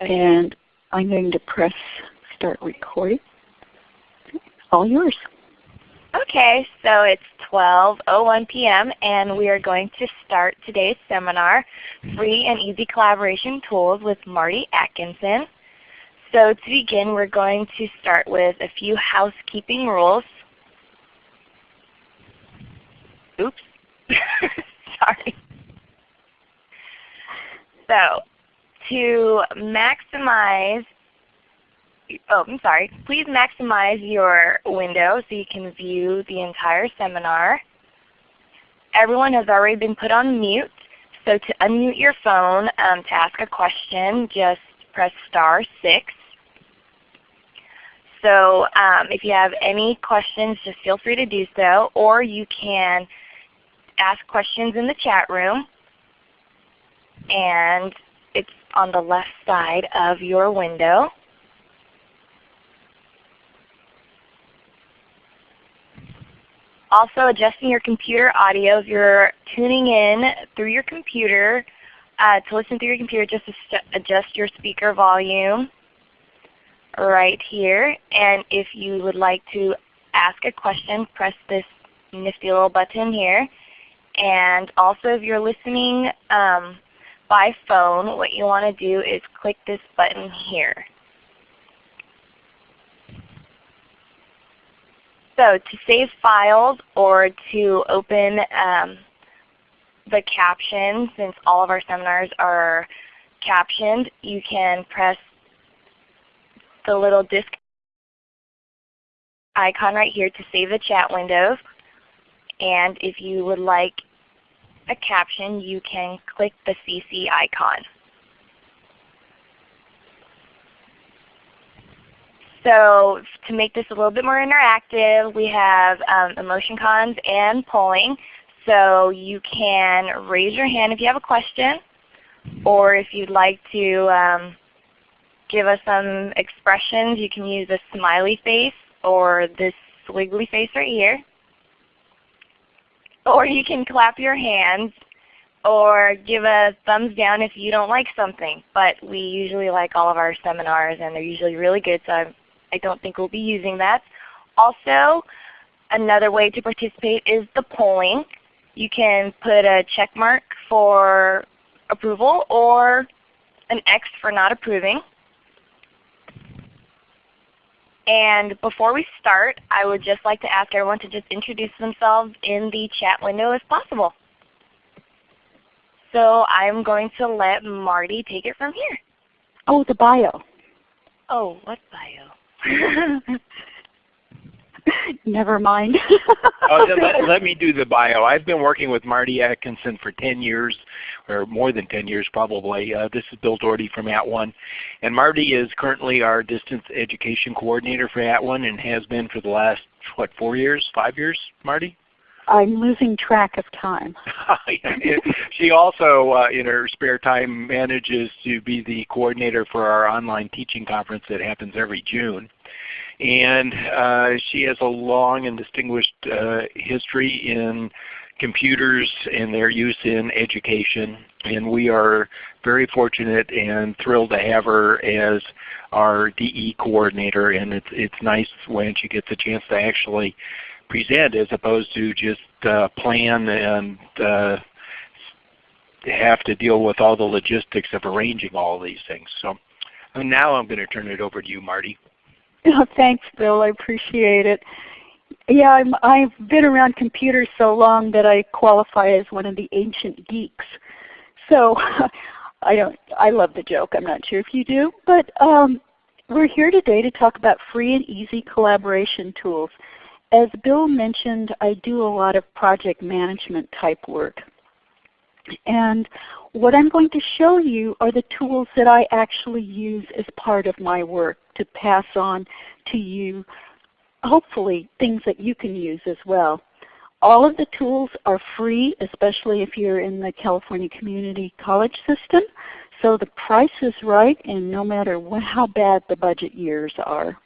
And I'm going to press start recording. All yours. Okay, so it's 12.01 p.m. and we are going to start today's seminar, Free and Easy Collaboration Tools with Marty Atkinson. So to begin, we're going to start with a few housekeeping rules. Oops. Sorry. So to maximize oh, I'm sorry. Please maximize your window so you can view the entire seminar. Everyone has already been put on mute. So to unmute your phone um, to ask a question, just press star 6. So um, if you have any questions, just feel free to do so. Or you can ask questions in the chat room. And it's on the left side of your window. Also adjusting your computer audio. If you're tuning in through your computer, uh, to listen through your computer, just adjust your speaker volume right here. And if you would like to ask a question, press this nifty little button here. And also if you're listening um, by phone, what you want to do is click this button here. So to save files or to open um, the caption, since all of our seminars are captioned, you can press the little disk icon right here to save the chat windows. And if you would like a caption, you can click the CC icon. So to make this a little bit more interactive, we have um, emoticons and polling. So you can raise your hand if you have a question, or if you'd like to um, give us some expressions, you can use a smiley face or this squiggly face right here. Or you can clap your hands or give a thumbs down if you don't like something. But we usually like all of our seminars and they're usually really good, so I'm I don't think we'll be using that. Also, another way to participate is the polling. You can put a check mark for approval or an X for not approving. And before we start, I would just like to ask everyone to just introduce themselves in the chat window if possible. So I'm going to let Marty take it from here. Oh, the bio. Oh, what bio? Never mind. oh, let, let, me do the bio. I've been working with Marty Atkinson for 10 years, or more than 10 years probably. Uh, this is Bill Doherty from At @ONE. And Marty is currently our distance education coordinator for At @ONE and has been for the last, what, four years, five years, Marty? I'm losing track of time. she also, uh, in her spare time, manages to be the coordinator for our online teaching conference that happens every June. And uh, she has a long and distinguished uh, history in computers and their use in education. And we are very fortunate and thrilled to have her as our DE coordinator. And it's, it's nice when she gets a chance to actually present as opposed to just uh, plan and uh, have to deal with all the logistics of arranging all these things. So now I'm going to turn it over to you, Marty. Oh, thanks, Bill. I appreciate it. Yeah, I'm, I've been around computers so long that I qualify as one of the ancient geeks. So I don't. I love the joke. I'm not sure if you do, but um, we're here today to talk about free and easy collaboration tools. As Bill mentioned, I do a lot of project management type work. And what I'm going to show you are the tools that I actually use as part of my work to pass on to you, hopefully things that you can use as well. All of the tools are free, especially if you're in the California Community College system. So the price is right and no matter how bad the budget years are.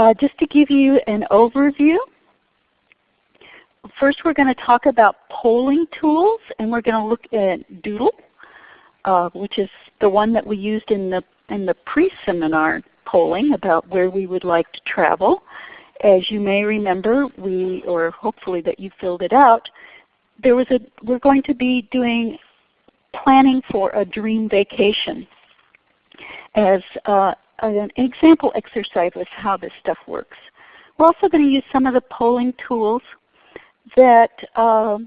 Uh, just to give you an overview, first we're going to talk about polling tools and we're going to look at Doodle. uh, which is the one that we used in the, in the pre-seminar polling about where we would like to travel. As you may remember, we, or hopefully that you filled it out, there was a, we're going to be doing planning for a dream vacation as uh, an example exercise of how this stuff works. We're also going to use some of the polling tools that uh,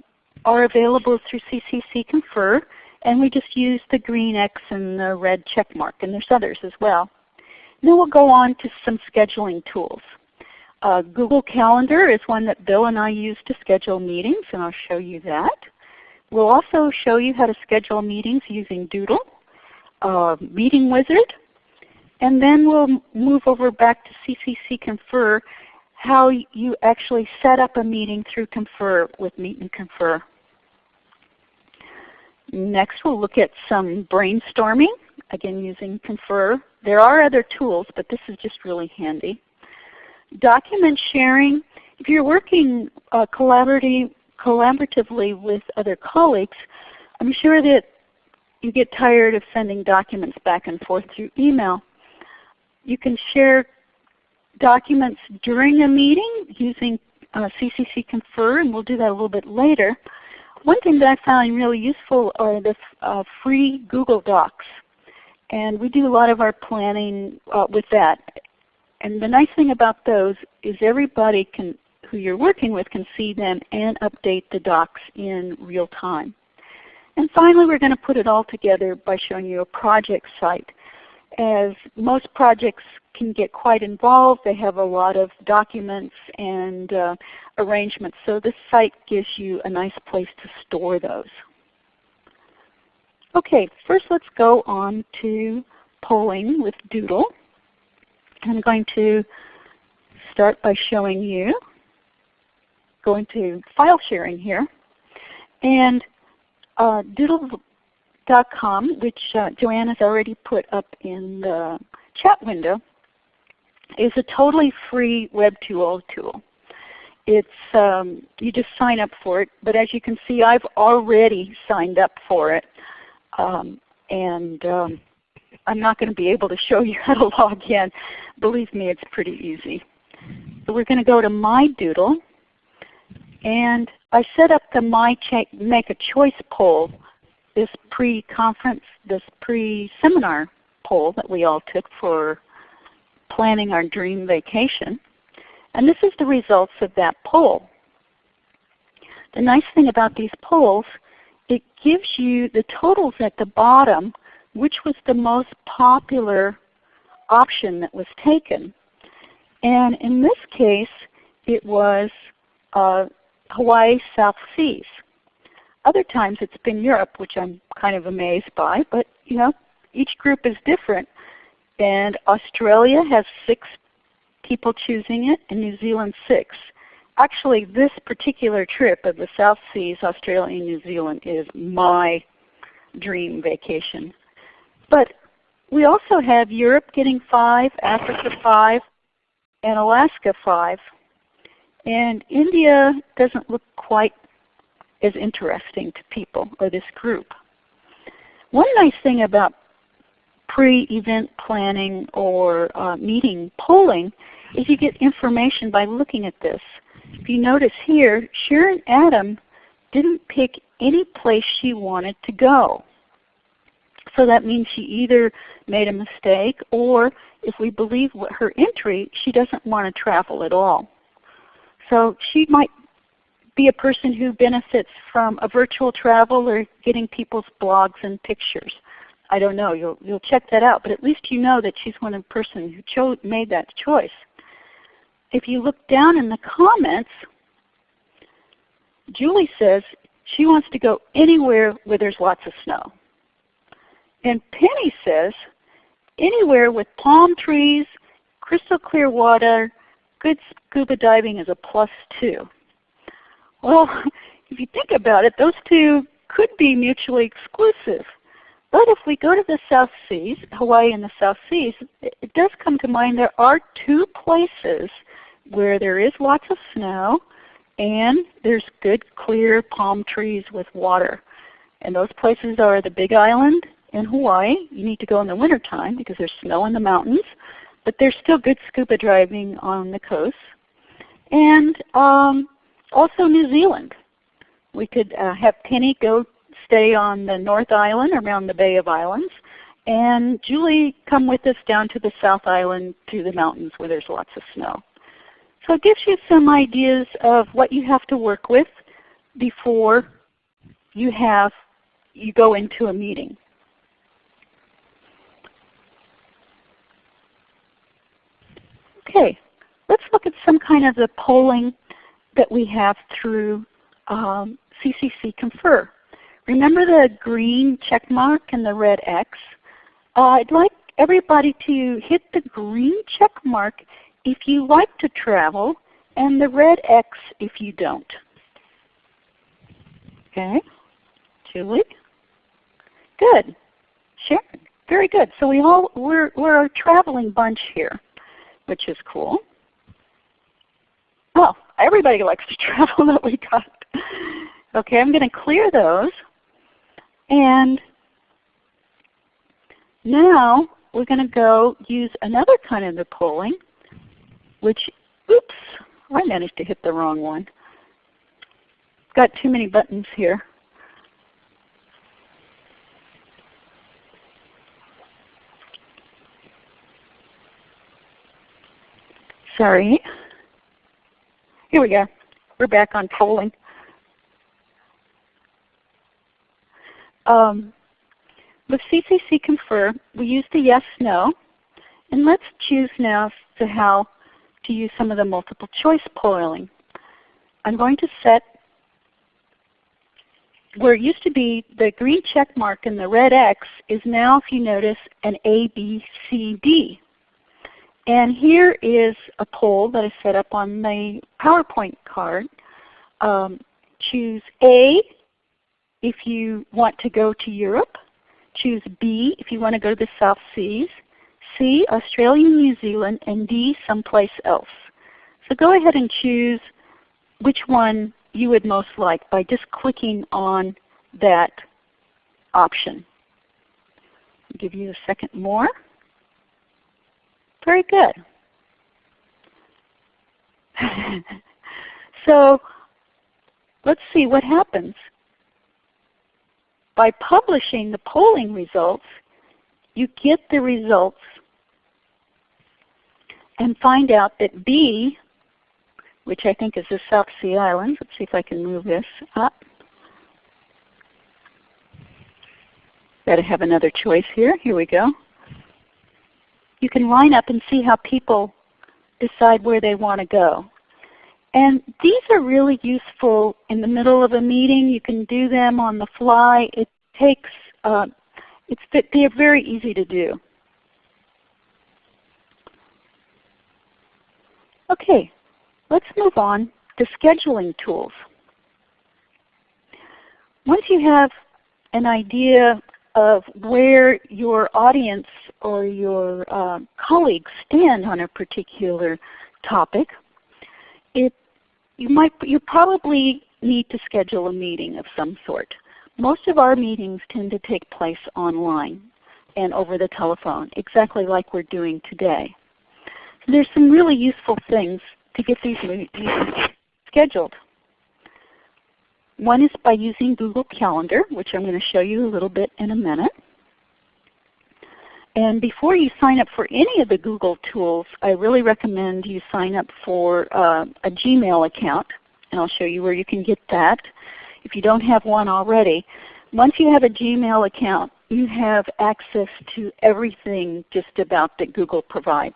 are available through CCC Confer, and we just use the green X and the red check mark, and there's others as well. Then we'll go on to some scheduling tools. Uh, Google Calendar is one that Bill and I use to schedule meetings, and I'll show you that. We'll also show you how to schedule meetings using Doodle, uh, Meeting Wizard, and then we'll move over back to CCC Confer, how you actually set up a meeting through Confer with Meet and Confer. Next we'll look at some brainstorming, again using Confer. There are other tools, but this is just really handy. Document sharing, if you're working uh, collaboratively with other colleagues, I'm sure that you get tired of sending documents back and forth through email. You can share documents during a meeting using uh, CCC Confer, and we'll do that a little bit later. One thing that I found really useful are the uh, free Google Docs. And we do a lot of our planning uh, with that. And the nice thing about those is everybody can, who you're working with can see them and update the docs in real time. And finally, we're going to put it all together by showing you a project site. As most projects can get quite involved, they have a lot of documents and uh, arrangements. So this site gives you a nice place to store those. Okay, first let's go on to polling with Doodle. I'm going to start by showing you, going to file sharing here. And uh, Doodle.com, which uh, Joanne has already put up in the chat window, is a totally free web tool tool. It's um, you just sign up for it, but as you can see, I've already signed up for it, um, and um, I'm not going to be able to show you how to log in. Believe me, it's pretty easy. So we're going to go to My Doodle, and I set up the My Make a Choice poll, this pre-conference, this pre-seminar poll that we all took for planning our dream vacation. And this is the results of that poll. The nice thing about these polls, it gives you the totals at the bottom, which was the most popular option that was taken. And in this case, it was uh, Hawaii South Seas. Other times it's been Europe, which I'm kind of amazed by, but you know, each group is different. And Australia has six people choosing it, and New Zealand six. Actually, this particular trip of the South Seas, Australia and New Zealand, is my dream vacation. But we also have Europe getting five, Africa five, and Alaska five. And India doesn't look quite as interesting to people or this group. One nice thing about pre-event planning or uh, meeting polling is you get information by looking at this. If you notice here, Sharon Adam didn't pick any place she wanted to go. So that means she either made a mistake or if we believe her entry, she doesn't want to travel at all. So she might be a person who benefits from a virtual travel or getting people's blogs and pictures. I don't know. You'll, you'll check that out. But at least you know that she's one of the person who chose, made that choice. If you look down in the comments, Julie says she wants to go anywhere where there's lots of snow. And Penny says anywhere with palm trees, crystal clear water, good scuba diving is a plus two. Well, if you think about it, those two could be mutually exclusive. But if we go to the South Seas, Hawaii and the South Seas, it, does come to mind there are two places where there is lots of snow and there's good clear palm trees with water. And those places are the Big Island in Hawaii. You need to go in the wintertime because there's snow in the mountains, but there's still good scuba diving on the coast. And um, also New Zealand. We could uh, have Penny go stay on the North Island around the Bay of Islands, and Julie come with us down to the South Island to the mountains where there's lots of snow. So it gives you some ideas of what you have to work with before you have you go into a meeting. Okay, let's look at some kind of the polling that we have through um, CCC Confer. Remember the green check mark and the red X? Uh, I'd like everybody to hit the green check mark if you like to travel and the red X if you don't. Okay, Julie? Good. Sharon? Very good. So we all, we're, we're a traveling bunch here, which is cool. Well, everybody likes to travel that we got. Okay, I'm going to clear those. And now we're going to go use another kind of the polling, which, oops, I managed to hit the wrong one. Got too many buttons here. Sorry. Here we go. We're back on polling. Um, with CCC Confer, we use the yes, no, and let's choose now to how to use some of the multiple choice polling. I'm going to set where it used to be the green check mark and the red X is now, if you notice, an A, B, C, D. And here is a poll that I set up on my PowerPoint card. Um, choose A if you want to go to Europe. Choose B if you want to go to the South Seas. C, Australia, New Zealand, and D, someplace else. So go ahead and choose which one you would most like by just clicking on that option. I'll give you a second more. Very good. so let's see what happens. By publishing the polling results, you get the results and find out that B, which I think is the South Sea Islands, let's see if I can move this up. To have another choice here. Here we go you can line up and see how people decide where they want to go. And these are really useful in the middle of a meeting. You can do them on the fly. It takes, uh, it's, they're very easy to do. Okay, let's move on to scheduling tools. Once you have an idea of where your audience or your uh, colleagues stand on a particular topic, it, you, might, you probably need to schedule a meeting of some sort. Most of our meetings tend to take place online and over the telephone, exactly like we're doing today. So there's some really useful things to get these meetings scheduled. One is by using Google Calendar, which I'm going to show you a little bit in a minute. And before you sign up for any of the Google tools, I really recommend you sign up for uh, a Gmail account. And I'll show you where you can get that if you don't have one already. Once you have a Gmail account, you have access to everything just about that Google provides.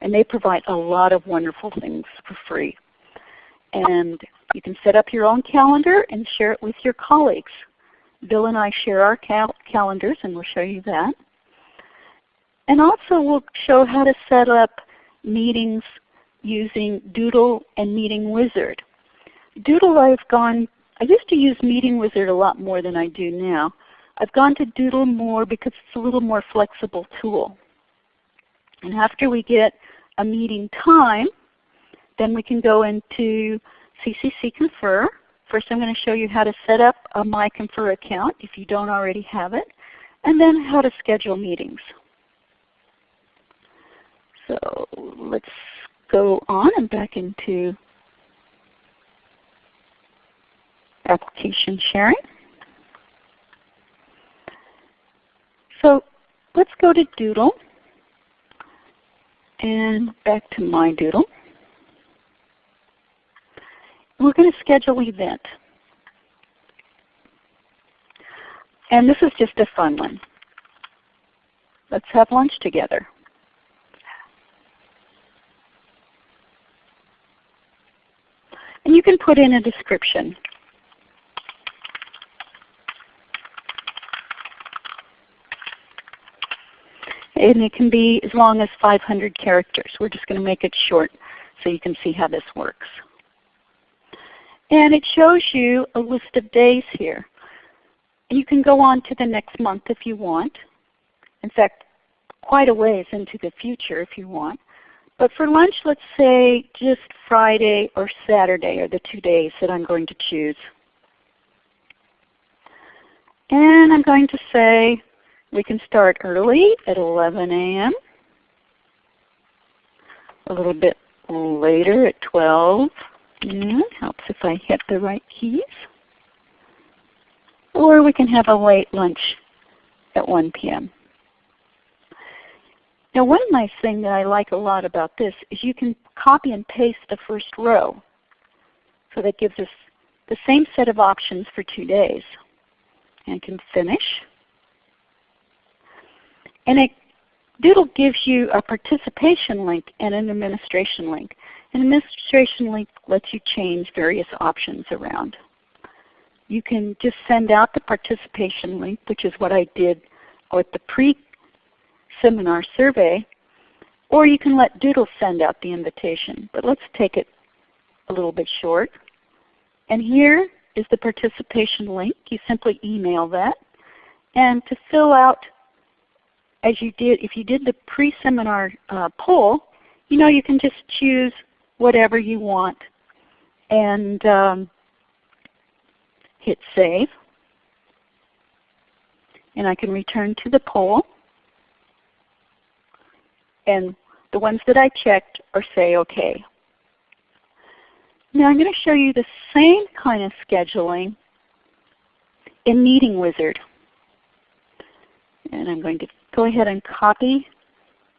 And they provide a lot of wonderful things for free. And you can set up your own calendar and share it with your colleagues. Bill and I share our cal calendars and we'll show you that. And also we'll show how to set up meetings using Doodle and Meeting Wizard. Doodle I've gone, I used to use Meeting Wizard a lot more than I do now. I've gone to Doodle more because it's a little more flexible tool. And after we get a meeting time, then we can go into CCC Confer. First I'm going to show you how to set up a My Confer account if you don't already have it. and then how to schedule meetings. So let's go on and back into application sharing. So let's go to Doodle and back to my Doodle. We're going to schedule an event. And this is just a fun one. Let's have lunch together. And you can put in a description. And it can be as long as 500 characters. We're just going to make it short so you can see how this works. And it shows you a list of days here. You can go on to the next month if you want. In fact, quite a ways into the future if you want. But for lunch, let's say just Friday or Saturday are the two days that I'm going to choose. And I'm going to say we can start early at 11 a.m. A little bit later at 12. Yeah, helps if I hit the right keys. Or we can have a late lunch at 1 p.m. Now one nice thing that I like a lot about this is you can copy and paste the first row. So that gives us the same set of options for two days. And can finish. And it, Doodle gives you a participation link and an administration link. An administration link lets you change various options around. You can just send out the participation link, which is what I did with the pre seminar survey, or you can let Doodle send out the invitation. But let's take it a little bit short. And here is the participation link. You simply email that. And to fill out, as you did, if you did the pre-seminar uh, poll, you know you can just choose whatever you want and um, hit Save. And I can return to the poll and the ones that I checked are say OK. Now I'm going to show you the same kind of scheduling in Meeting Wizard. And I'm going to go ahead and copy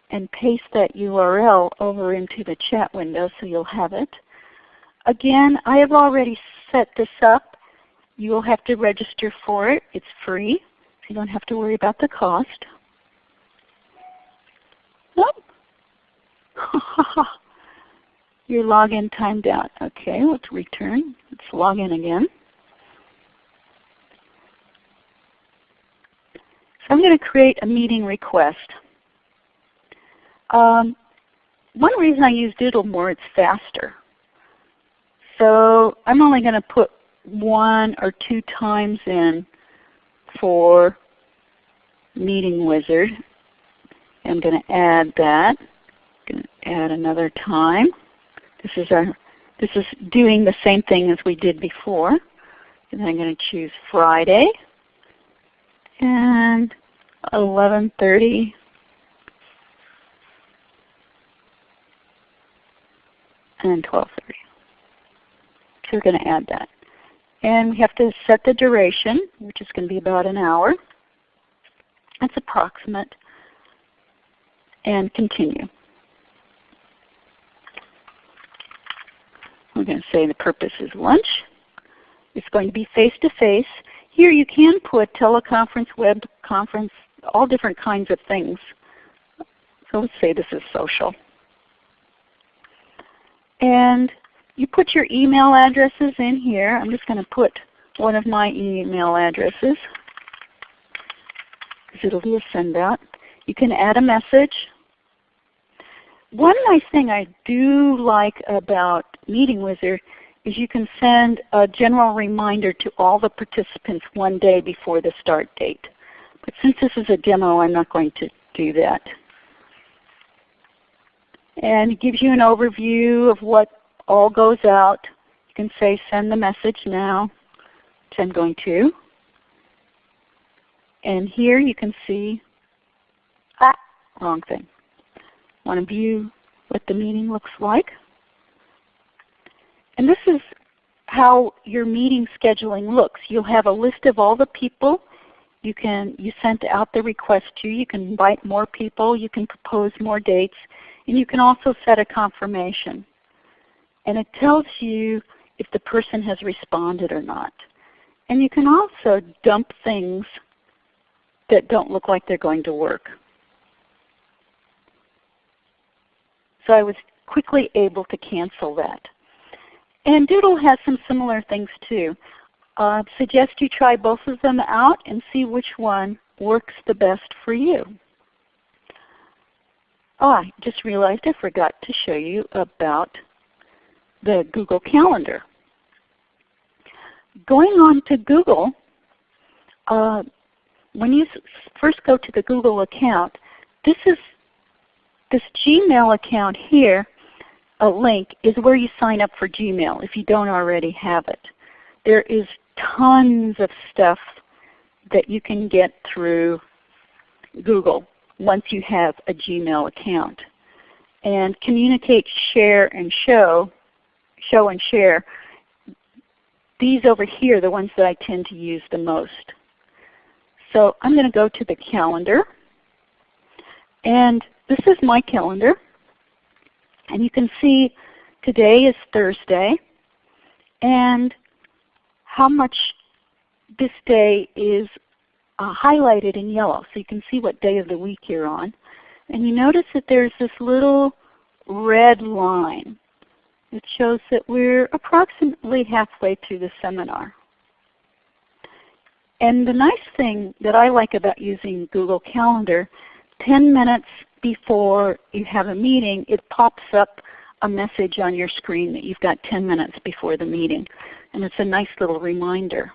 and paste that URL over into the chat window so you'll have it. Again, I have already set this up. You will have to register for it. It's free. So you don't have to worry about the cost. Oh. Your login timed out. Okay, let's return. Let's log in again. I'm going to create a meeting request. Um, one reason I use Doodle more, it's faster. So I'm only going to put one or two times in for Meeting Wizard. I'm going to add that going to add another time. This is our this is doing the same thing as we did before. And I'm going to choose Friday and 11:30 and 12:30. So we're going to add that. And we have to set the duration, which is going to be about an hour. That's approximate. And continue. We're going to say the purpose is lunch. It's going to be face-to-face. -face. Here you can put teleconference, web conference, all different kinds of things. So let's say this is social. And you put your email addresses in here. I'm just going to put one of my email addresses because it'll be a send out. You can add a message. One nice thing I do like about Meeting Wizard is you can send a general reminder to all the participants one day before the start date. But since this is a demo, I'm not going to do that. And it gives you an overview of what all goes out. You can say send the message now, which I'm going to. And here you can see, ah, wrong thing. Want to view what the meeting looks like. And this is how your meeting scheduling looks. You'll have a list of all the people you can you sent out the request to. You can invite more people. You can propose more dates. And you can also set a confirmation. And it tells you if the person has responded or not. And you can also dump things that don't look like they're going to work. So I was quickly able to cancel that. And Doodle has some similar things too. Uh, suggest you try both of them out and see which one works the best for you. Oh, I just realized I forgot to show you about the Google Calendar. Going on to Google, uh, when you first go to the Google account, this is this Gmail account here, a link, is where you sign up for Gmail if you don't already have it. There is tons of stuff that you can get through Google once you have a Gmail account. And communicate, share, and show, show and share, these over here are the ones that I tend to use the most. So I'm going to go to the calendar. And this is my calendar. And you can see today is Thursday. And how much this day is uh, highlighted in yellow. So you can see what day of the week you're on. And you notice that there's this little red line. It shows that we're approximately halfway through the seminar. And the nice thing that I like about using Google Calendar, 10 minutes before you have a meeting, it pops up a message on your screen that you've got 10 minutes before the meeting. And it's a nice little reminder.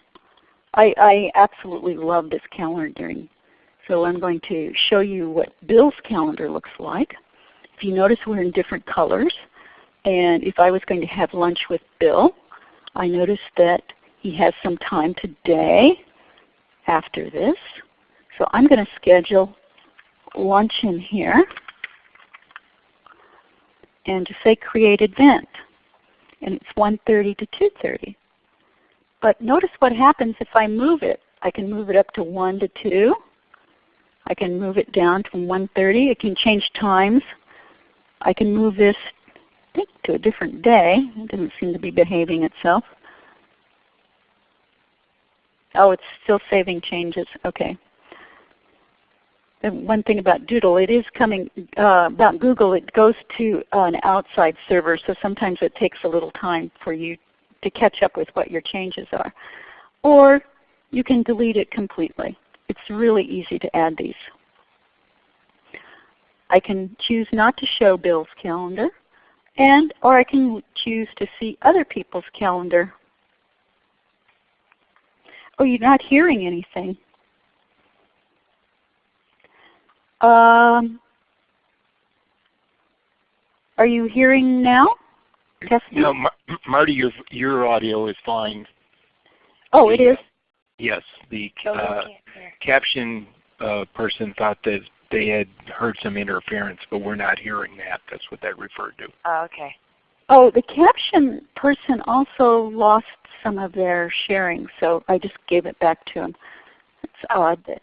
I, I absolutely love this calendaring. So I'm going to show you what Bill's calendar looks like. If you notice we're in different colors. And if I was going to have lunch with Bill, I noticed that he has some time today after this. So I'm going to schedule lunch in here and to say create event. And it's 1.30 to 2.30. But notice what happens if I move it. I can move it up to 1 to 2. I can move it down to 1.30. I can change times. I can move this I think to a different day. It doesn't seem to be behaving itself. Oh, it's still saving changes. Okay. One thing about Doodle, it is coming, uh, about Google, it goes to an outside server, so sometimes it takes a little time for you to catch up with what your changes are. Or you can delete it completely. It's really easy to add these. I can choose not to show Bill's calendar, and or I can choose to see other people's calendar. Oh, you're not hearing anything. Um, are you hearing now? Testing? No, Mar Marty, your your audio is fine. Oh, it is. Yes, the uh, caption uh, person thought that they had heard some interference, but we're not hearing that. That's what that referred to. Oh, okay. Oh, the caption person also lost some of their sharing, so I just gave it back to him. It's odd that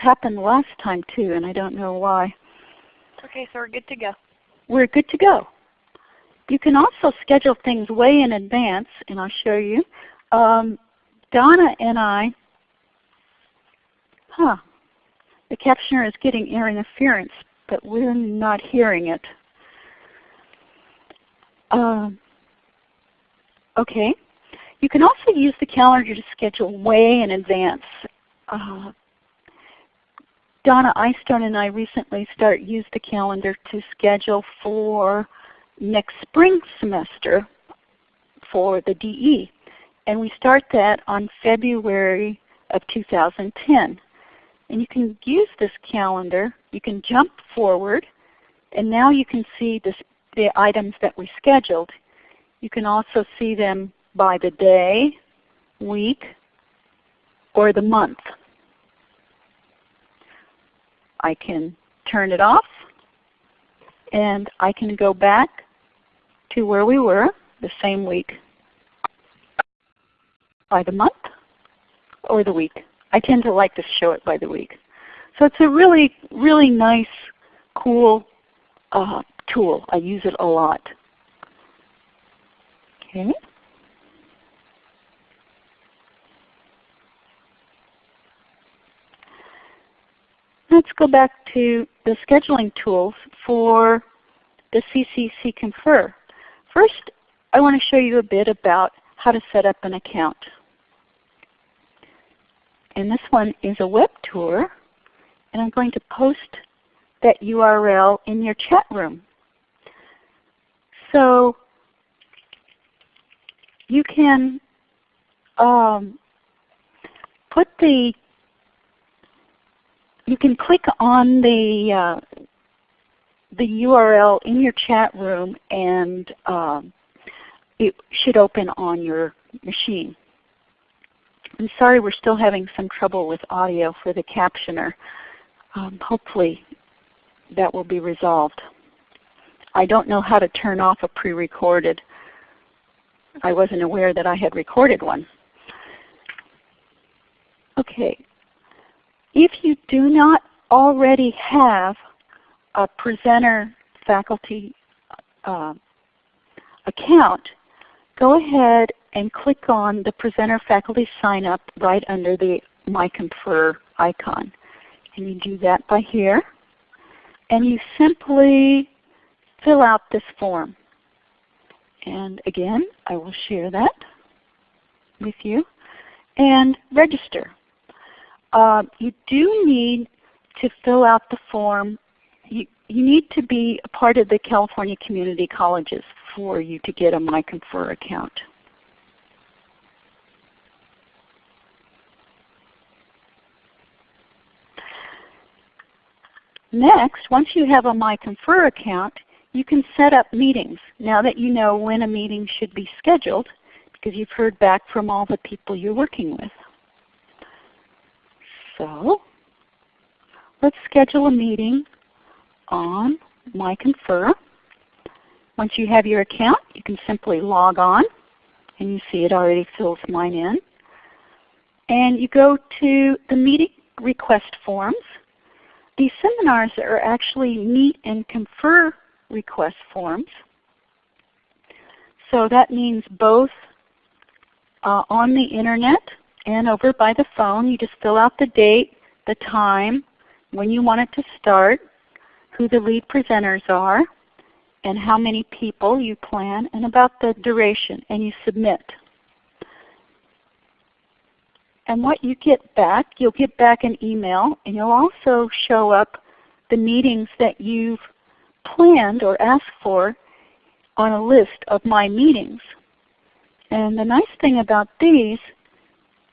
happened last time too, and I don't know why. Okay, so we're good to go. We're good to go. You can also schedule things way in advance, and I'll show you. Um, Donna and I, huh, the captioner is getting air interference, but we're not hearing it. Um, okay. You can also use the calendar to schedule way in advance. Uh, Donna Eystone and I recently start used the calendar to schedule for next spring semester for the DE. And we start that on February of 2010. And you can use this calendar. You can jump forward. And now you can see this, the items that we scheduled. You can also see them by the day, week, or the month. I can turn it off and I can go back to where we were the same week by the month or the week. I tend to like to show it by the week. So it's a really, really nice, cool uh, tool. I use it a lot. Okay. Let's go back to the scheduling tools for the CCC Confer. First, I want to show you a bit about how to set up an account. And this one is a web tour, and I'm going to post that URL in your chat room. So you can um, put the you can click on the uh, the URL in your chat room and um, it should open on your machine. I'm sorry we're still having some trouble with audio for the captioner. Um, hopefully that will be resolved. I don't know how to turn off a pre-recorded. I wasn't aware that I had recorded one. Okay, if you do not already have a presenter faculty uh, account, go ahead and click on the presenter faculty sign up right under the My Confer icon. And you do that by here. And you simply fill out this form. And again, I will share that with you. And register. Uh, you do need to fill out the form. You, you need to be a part of the California Community Colleges for you to get a MyConfer account. Next, once you have a MyConfer account, you can set up meetings now that you know when a meeting should be scheduled because you've heard back from all the people you're working with. So let's schedule a meeting on MyConfer. Once you have your account, you can simply log on and you see it already fills mine in. And you go to the meeting request forms. These seminars are actually meet and confer request forms. So that means both uh, on the internet and over by the phone. You just fill out the date, the time, when you want it to start, who the lead presenters are, and how many people you plan, and about the duration, and you submit. And what you get back, you'll get back an email, and you'll also show up the meetings that you've planned or asked for on a list of my meetings. And the nice thing about these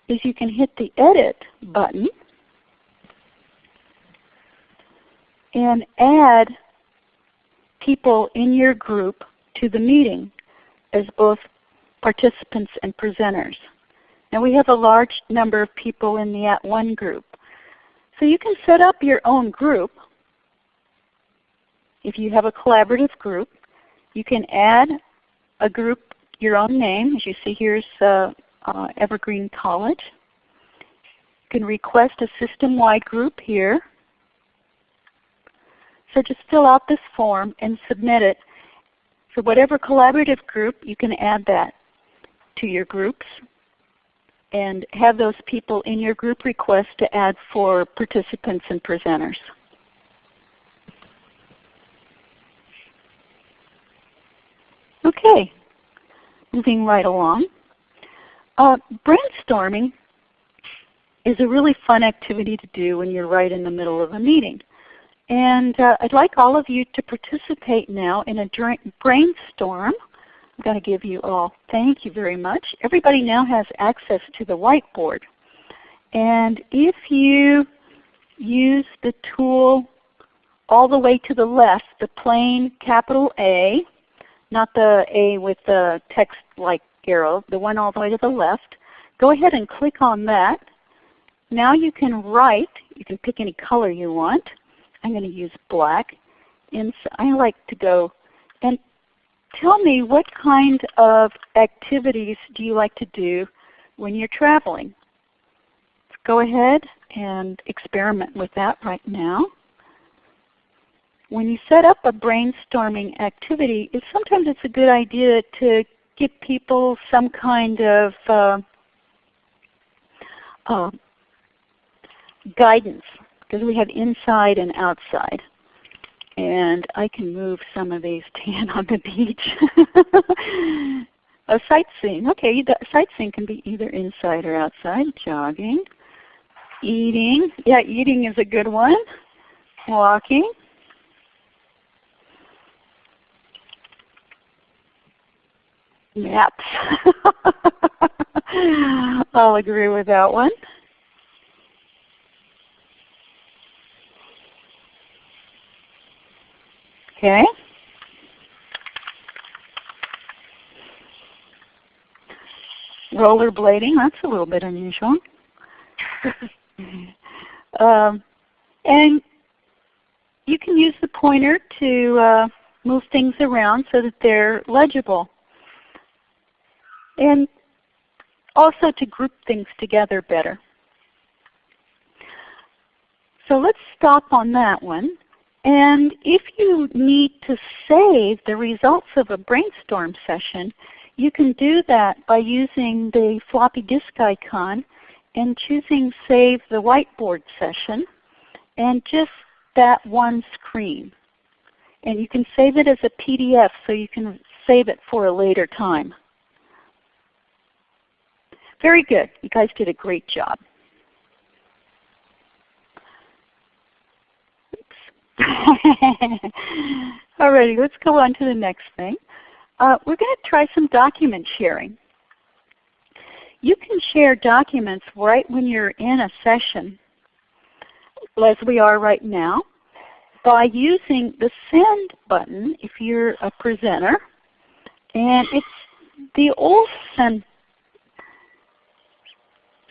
is you can hit the Edit button and add people in your group to the meeting as both participants and presenters. Now we have a large number of people in the @ONE group. So you can set up your own group. If you have a collaborative group, you can add a group, your own name. As you see here's uh, uh, Evergreen College. You can request a system-wide group here. So just fill out this form and submit it. For whatever collaborative group, you can add that to your groups and have those people in your group request to add for participants and presenters. Okay, moving right along. Uh, brainstorming is a really fun activity to do when you're right in the middle of a meeting. And uh, I'd like all of you to participate now in a brainstorm. I'm going to give you all thank you very much. Everybody now has access to the whiteboard. And if you use the tool all the way to the left, the plain capital A, not the A with the text like arrow, the one all the way to the left. Go ahead and click on that. Now you can write, you can pick any color you want, I'm going to use black. And so I like to go and tell me what kind of activities do you like to do when you're traveling. Let's go ahead and experiment with that right now. When you set up a brainstorming activity, sometimes it's a good idea to give people some kind of uh, uh, guidance because we have inside and outside. And I can move some of these tan on the beach. a sightseeing. Okay, sightseeing can be either inside or outside. Jogging. Eating. Yeah, eating is a good one. Walking. Naps. I'll agree with that one. Okay. Rollerblading, that's a little bit unusual. um, and you can use the pointer to uh, move things around so that they're legible. And also to group things together better. So let's stop on that one. And if you need to save the results of a brainstorm session, you can do that by using the floppy disk icon and choosing Save the Whiteboard Session and just that one screen. And you can save it as a PDF so you can save it for a later time. Very good. You guys did a great job. Alrighty, let's go on to the next thing. Uh, we're going to try some document sharing. You can share documents right when you're in a session, as we are right now, by using the Send button if you're a presenter. And it's the old Send,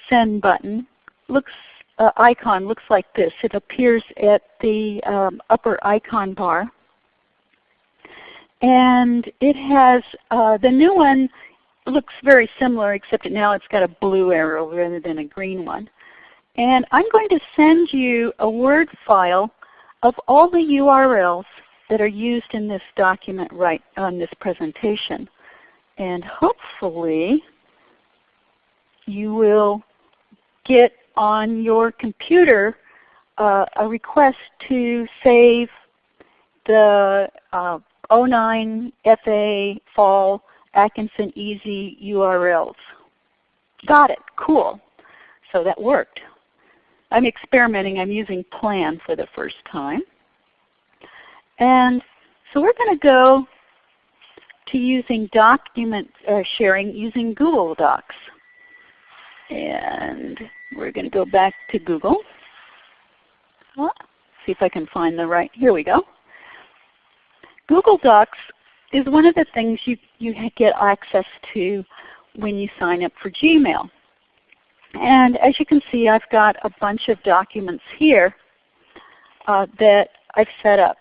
send button looks uh, icon looks like this. It appears at the um, upper icon bar. And it has, uh, the new one looks very similar except now it's got a blue arrow rather than a green one. And I'm going to send you a Word file of all the URLs that are used in this document right on this presentation. And hopefully you will get on your computer uh, a request to save the uh, 09 FA Fall Atkinson Easy URLs. Got it. Cool. So that worked. I'm experimenting. I'm using Plan for the first time. And so we're going to go to using document uh, sharing using Google Docs. And we're going to go back to Google. see if I can find the right, here we go. Google Docs is one of the things you, you get access to when you sign up for Gmail. And as you can see, I've got a bunch of documents here uh, that I've set up.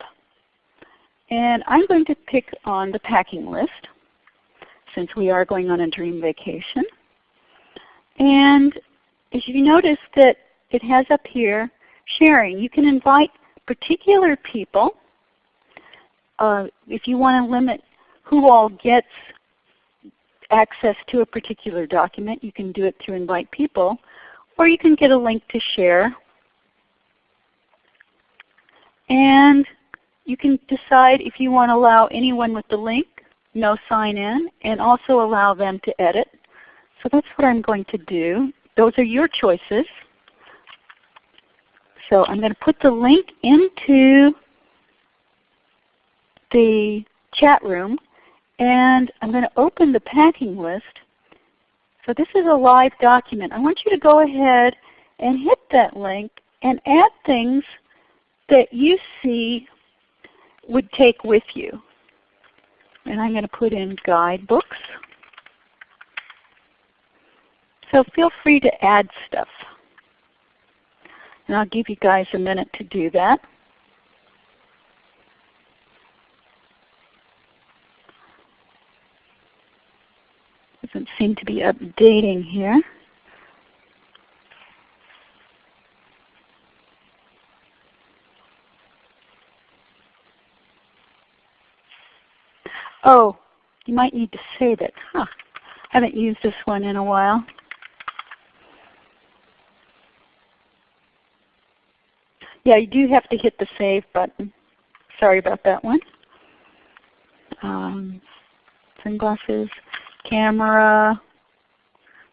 And I'm going to pick on the packing list since we are going on a dream vacation. And as you notice that it has up here sharing. You can invite particular people. Uh, if you want to limit who all gets access to a particular document, you can do it through invite people. Or you can get a link to share. And you can decide if you want to allow anyone with the link, no sign in, and also allow them to edit. So that's what I'm going to do. Those are your choices. So I'm going to put the link into the chat room and I'm going to open the packing list. So this is a live document. I want you to go ahead and hit that link and add things that you see would take with you. And I'm going to put in guidebooks. So feel free to add stuff. And I'll give you guys a minute to do that. Doesn't seem to be updating here. Oh, you might need to save it. Huh. Haven't used this one in a while. Yeah, you do have to hit the Save button. Sorry about that one. Um, sunglasses, camera.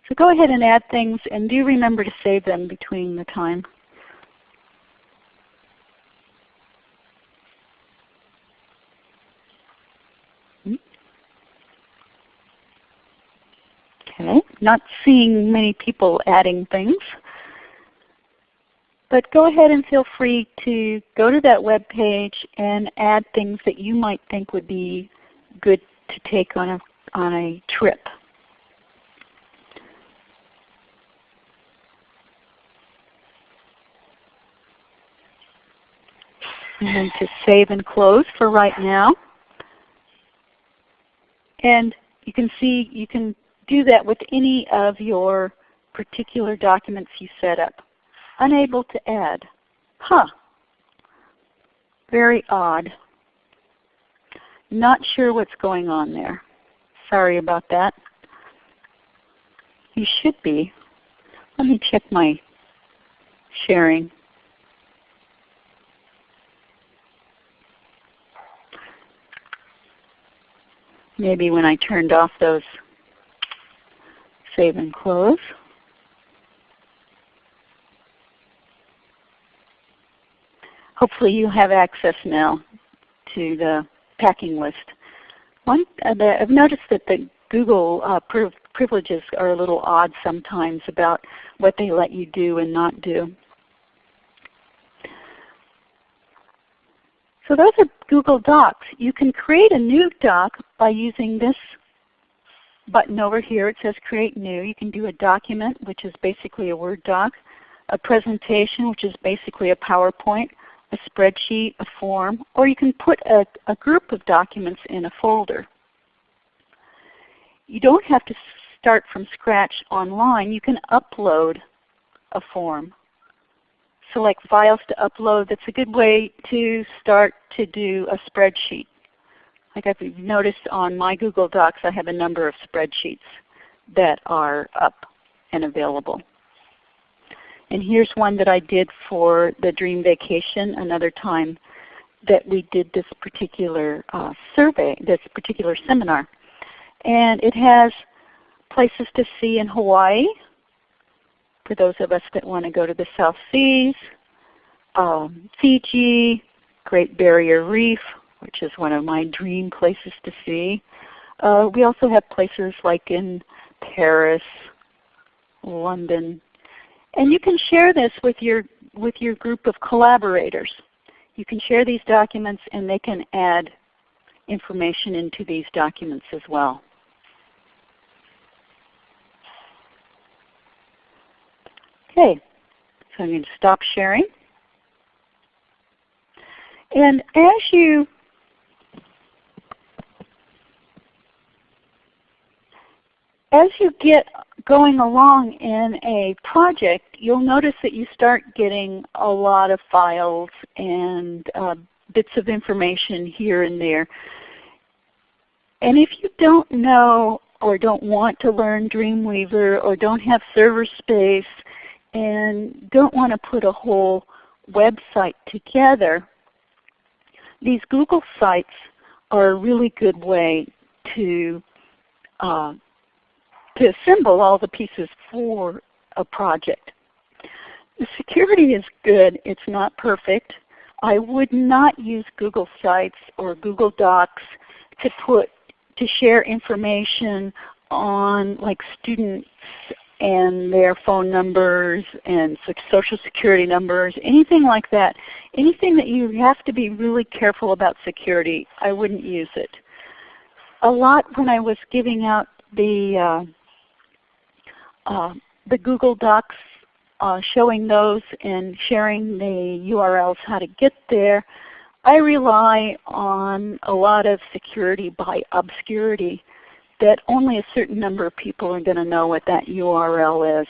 So go ahead and add things and do remember to save them between the time. Okay, not seeing many people adding things. But go ahead and feel free to go to that web page and add things that you might think would be good to take on a, on a trip. And then to save and close for right now. And you can see you can do that with any of your particular documents you set up. Unable to add. Huh. Very odd. Not sure what's going on there. Sorry about that. You should be. Let me check my sharing. Maybe when I turned off those save and close. Hopefully you have access now to the packing list. One, uh, I've noticed that the Google uh, privileges are a little odd sometimes about what they let you do and not do. So those are Google Docs. You can create a new doc by using this button over here. It says Create New. You can do a document, which is basically a Word doc, a presentation, which is basically a PowerPoint, a spreadsheet, a form, or you can put a, a group of documents in a folder. You don't have to start from scratch online. You can upload a form. Select files to upload. That's a good way to start to do a spreadsheet. Like I've noticed on my Google Docs, I have a number of spreadsheets that are up and available. And here's one that I did for the Dream Vacation another time that we did this particular uh, survey, this particular seminar. And it has places to see in Hawaii for those of us that want to go to the South Seas, um, Fiji, Great Barrier Reef, which is one of my dream places to see. Uh, we also have places like in Paris, London, and you can share this with your, with your group of collaborators. You can share these documents and they can add information into these documents as well. Okay, so I'm going to stop sharing. And as you as you get going along in a project, you'll notice that you start getting a lot of files and uh, bits of information here and there. And if you don't know or don't want to learn Dreamweaver or don't have server space and don't want to put a whole website together, these Google Sites are a really good way to uh, to assemble all the pieces for a project. The security is good. It's not perfect. I would not use Google Sites or Google Docs to put to share information on like students and their phone numbers and social security numbers, anything like that. Anything that you have to be really careful about security, I wouldn't use it. A lot when I was giving out the uh, uh, the Google Docs, uh, showing those and sharing the URLs how to get there, I rely on a lot of security by obscurity that only a certain number of people are going to know what that URL is.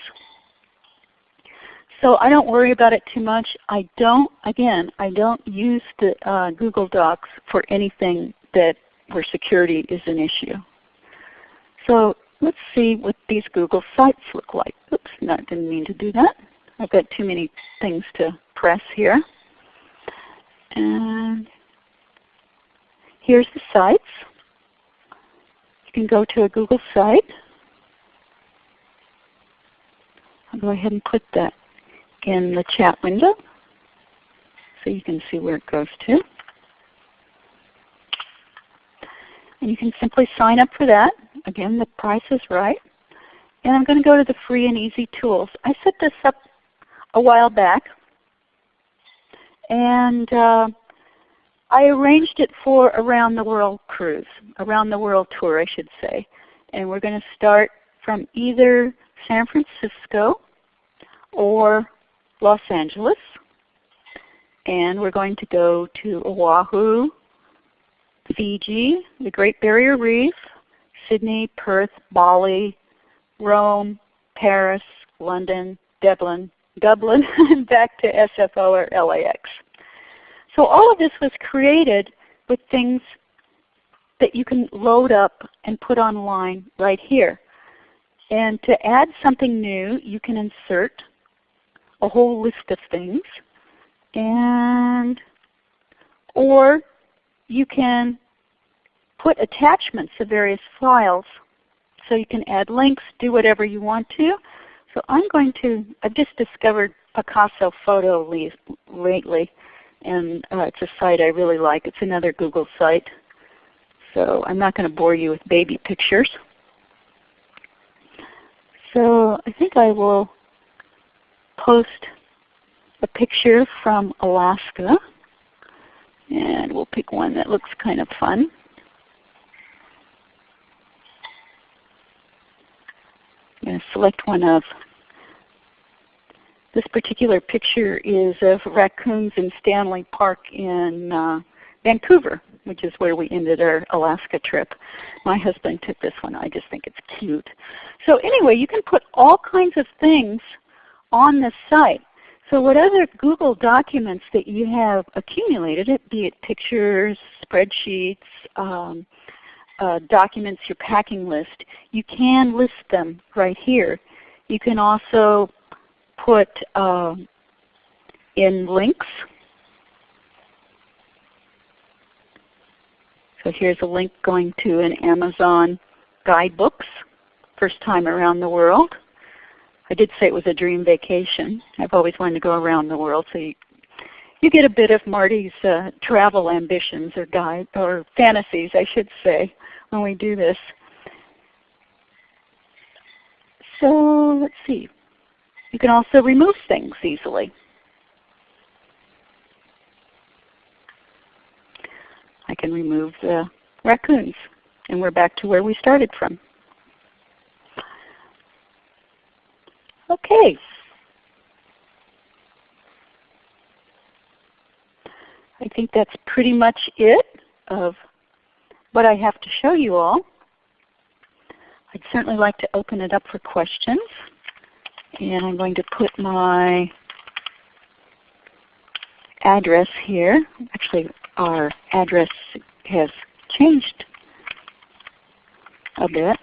So I don't worry about it too much. I don't, again, I don't use the uh, Google Docs for anything that where security is an issue. So let's see what these Google Sites look like. Oops, no, didn't mean to do that. I've got too many things to press here. And here's the sites. You can go to a Google site. I'll go ahead and put that in the chat window so you can see where it goes to. And you can simply sign up for that. Again, the price is right. And I'm going to go to the free and easy tools. I set this up a while back. And uh, I arranged it for Around the World cruise, Around the World tour I should say. And we're going to start from either San Francisco or Los Angeles. And we're going to go to Oahu, Fiji, the Great Barrier Reef, Sydney, Perth, Bali, Rome, Paris, London, Dublin, Dublin, and back to SFO or LAX. So all of this was created with things that you can load up and put online right here. And to add something new, you can insert a whole list of things. And or you can put attachments of various files. So you can add links, do whatever you want to. So I'm going to, I've just discovered Picasa Photo lately, and uh, it's a site I really like. It's another Google site. So I'm not going to bore you with baby pictures. So I think I will post a picture from Alaska. And we'll pick one that looks kind of fun. I'm going to select one of this particular picture is of raccoons in Stanley Park in uh, Vancouver, which is where we ended our Alaska trip. My husband took this one. I just think it's cute. So anyway, you can put all kinds of things on the site. So what other Google documents that you have accumulated, be it pictures, spreadsheets, um, uh, documents, your packing list, you can list them right here. You can also put uh, in links. So here's a link going to an Amazon guidebooks, first time around the world. I did say it was a dream vacation. I've always wanted to go around the world, so you, you get a bit of Marty's uh, travel ambitions or guide or fantasies, I should say, when we do this. So let's see. You can also remove things easily. I can remove the raccoons, and we're back to where we started from. Okay. I think that's pretty much it of what I have to show you all. I'd certainly like to open it up for questions. And I'm going to put my address here. Actually, our address has changed a bit.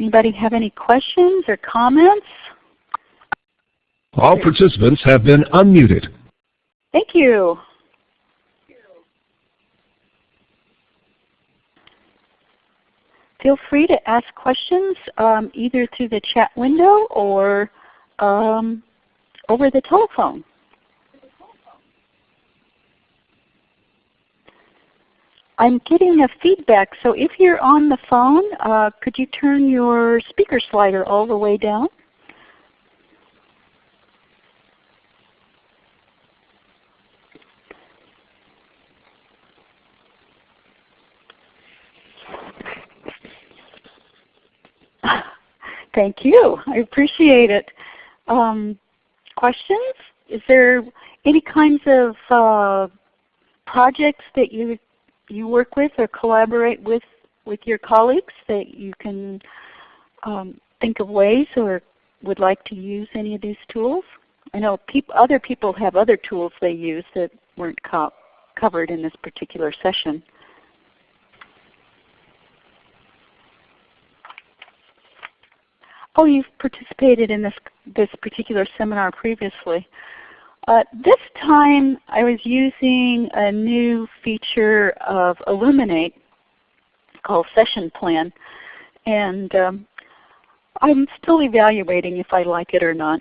Anybody have any questions or comments? All participants have been unmuted. Thank you. Feel free to ask questions um, either through the chat window or um, over the telephone. I'm getting a feedback, so if you're on the phone, uh, could you turn your speaker slider all the way down? Thank you. I appreciate it. Um, questions? is there any kinds of uh, projects that you you work with or collaborate with with your colleagues that you can um, think of ways or would like to use any of these tools? I know peop other people have other tools they use that weren't co covered in this particular session. Oh, you've participated in this, this particular seminar previously. Uh, this time I was using a new feature of Elluminate called Session Plan. And um, I'm still evaluating if I like it or not.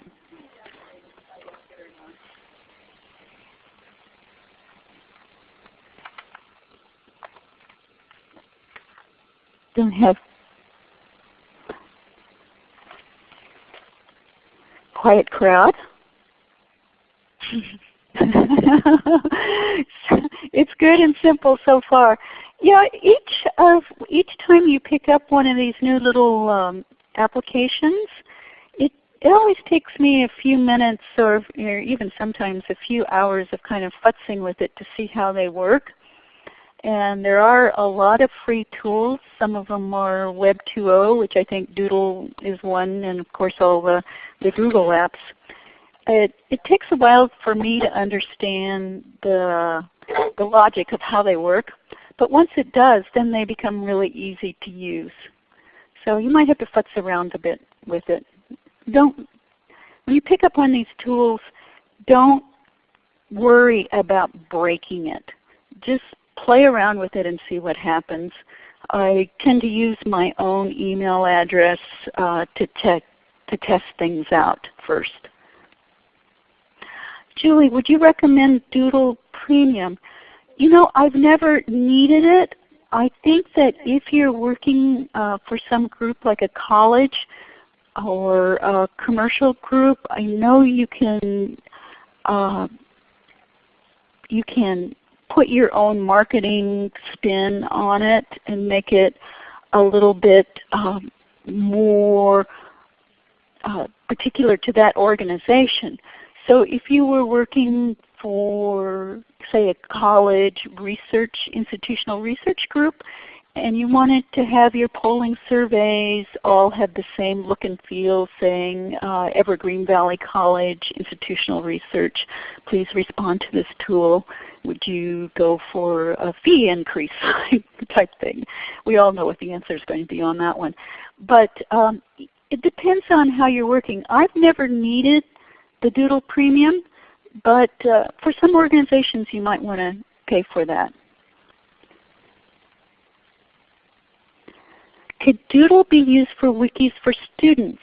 Don't have quiet crowd. it's good and simple so far. Yeah, each of each time you pick up one of these new little um, applications, it it always takes me a few minutes or, or even sometimes a few hours of kind of futzing with it to see how they work. And there are a lot of free tools. Some of them are Web 2.0, which I think Doodle is one, and of course all the, the Google apps. It, it takes a while for me to understand the, the logic of how they work. But once it does, then they become really easy to use. So you might have to futz around a bit with it. Don't, when you pick up on these tools, don't worry about breaking it. Just play around with it and see what happens. I tend to use my own email address uh, to, te to test things out first. Julie, would you recommend Doodle Premium? You know, I've never needed it. I think that if you're working uh, for some group like a college or a commercial group, I know you can uh, you can put your own marketing spin on it and make it a little bit um, more uh, particular to that organization. So if you were working for say a college research, institutional research group, and you wanted to have your polling surveys all have the same look and feel saying uh, Evergreen Valley College Institutional Research, please respond to this tool. Would you go for a fee increase type thing? We all know what the answer is going to be on that one. But um, it depends on how you're working. I've never needed the Doodle Premium. But uh, for some organizations you might want to pay for that. Could Doodle be used for wikis for students?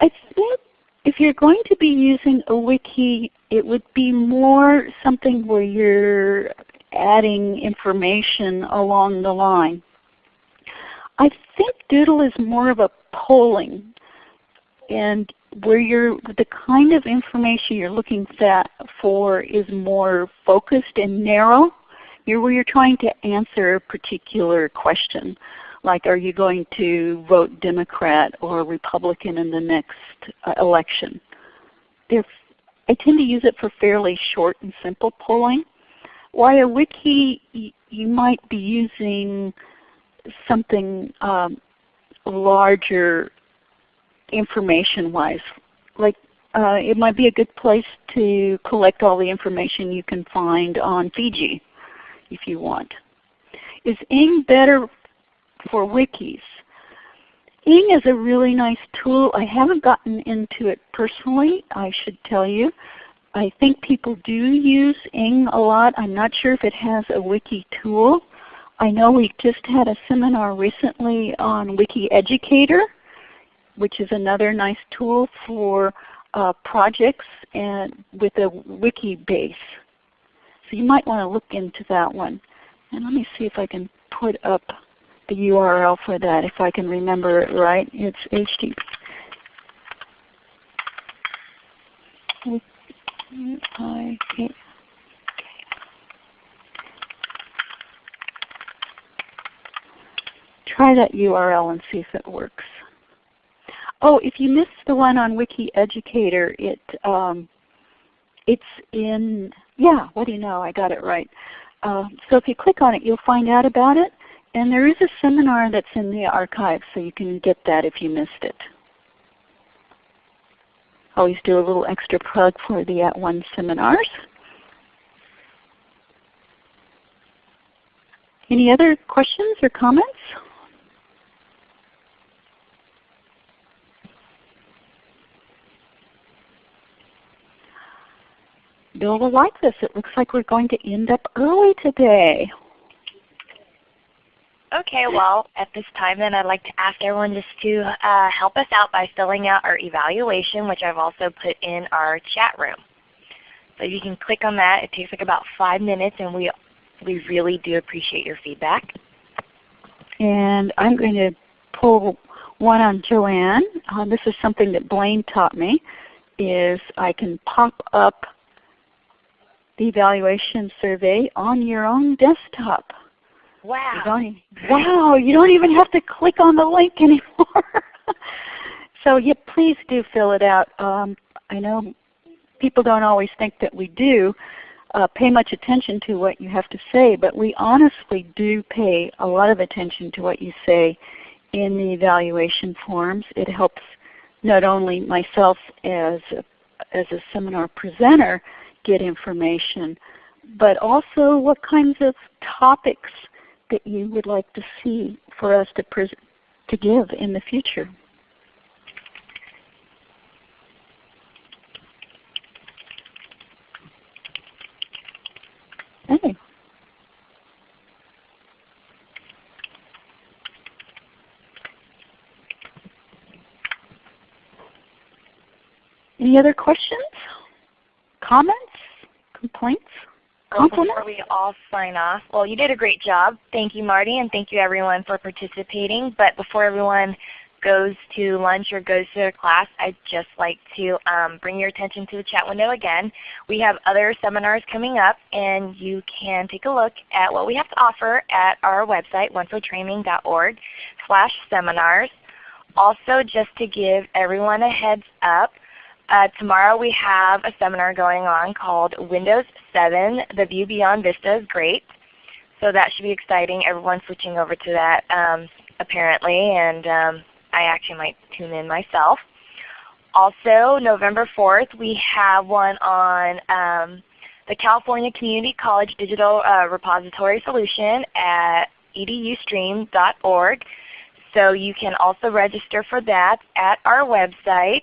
I think if you're going to be using a wiki, it would be more something where you're adding information along the line. I think Doodle is more of a polling and where you're, the kind of information you're looking for is more focused and narrow. You're where you're trying to answer a particular question, like are you going to vote Democrat or Republican in the next uh, election. They're, I tend to use it for fairly short and simple polling. Why a wiki, you might be using something um, larger information-wise. Like uh, it might be a good place to collect all the information you can find on Fiji if you want. Is Ning better for wikis? Ning is a really nice tool. I haven't gotten into it personally, I should tell you. I think people do use Ning a lot. I'm not sure if it has a wiki tool. I know we just had a seminar recently on WikiEducator which is another nice tool for uh, projects and with a wiki base. So you might want to look into that one. And let me see if I can put up the URL for that if I can remember it right. It's HTTP. Try that URL and see if it works. Oh, if you missed the one on WikiEducator, it um, it's in, yeah, what do you know, I got it right. Uh, so if you click on it, you'll find out about it. And there is a seminar that's in the archive, so you can get that if you missed it. Always do a little extra plug for the @ONE seminars. Any other questions or comments? Bill will like this. It looks like we're going to end up early today. Okay, well, at this time then I'd like to ask everyone just to uh, help us out by filling out our evaluation, which I've also put in our chat room. So you can click on that. It takes like about five minutes and we, we really do appreciate your feedback. And I'm going to pull one on Joanne. Uh, this is something that Blaine taught me, is I can pop up evaluation survey on your own desktop. Wow. You don't, wow, you don't even have to click on the link anymore. so yeah, please do fill it out. Um, I know people don't always think that we do uh, pay much attention to what you have to say, but we honestly do pay a lot of attention to what you say in the evaluation forms. It helps not only myself as a, as a seminar presenter get information, but also what kinds of topics that you would like to see for us to, to give in the future. Hey. Any other questions? Comments? Complaints? Well, before we all sign off, well you did a great job. Thank you Marty and thank you everyone for participating. But before everyone goes to lunch or goes to their class, I'd just like to um, bring your attention to the chat window again. We have other seminars coming up and you can take a look at what we have to offer at our website, onefortraining.org slash seminars. Also just to give everyone a heads up, uh, tomorrow we have a seminar going on called Windows 7, The View Beyond Vista is Great. So that should be exciting. Everyone's switching over to that um, apparently, and um, I actually might tune in myself. Also, November 4th, we have one on um, the California Community College Digital uh, Repository Solution at edustream.org. So you can also register for that at our website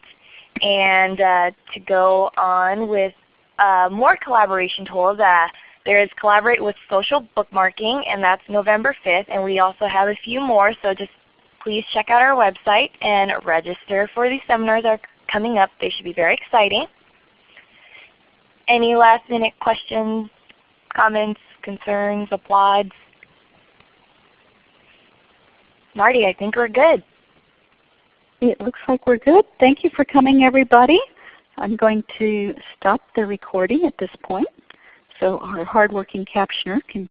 and uh, to go on with uh, more collaboration tools. Uh, there is Collaborate with Social Bookmarking, and that's November 5th. And we also have a few more, so just please check out our website and register for these seminars are coming up. They should be very exciting. Any last minute questions, comments, concerns, applauds? Marty, I think we're good. It looks like we're good. Thank you for coming everybody. I'm going to stop the recording at this point so our hardworking captioner can